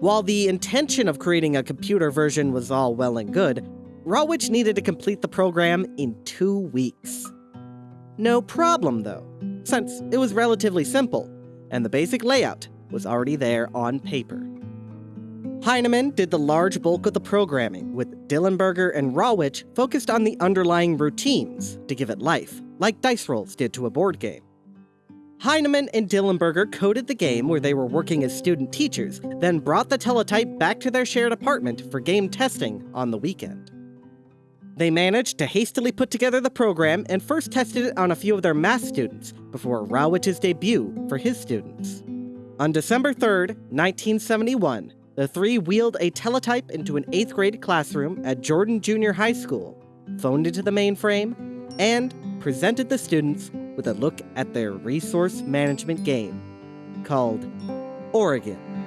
While the intention of creating a computer version was all well and good, Rawitsch needed to complete the program in two weeks. No problem, though, since it was relatively simple, and the basic layout was already there on paper. Heinemann did the large bulk of the programming, with Dillenberger and Rawitsch focused on the underlying routines to give it life, like dice rolls did to a board game. Heinemann and Dillenberger coded the game where they were working as student teachers, then brought the teletype back to their shared apartment for game testing on the weekend. They managed to hastily put together the program and first tested it on a few of their math students before Rawitsch's debut for his students. On December 3, 1971, the three wheeled a teletype into an 8th grade classroom at Jordan Junior High School, phoned into the mainframe, and presented the students with a look at their resource management game called Oregon.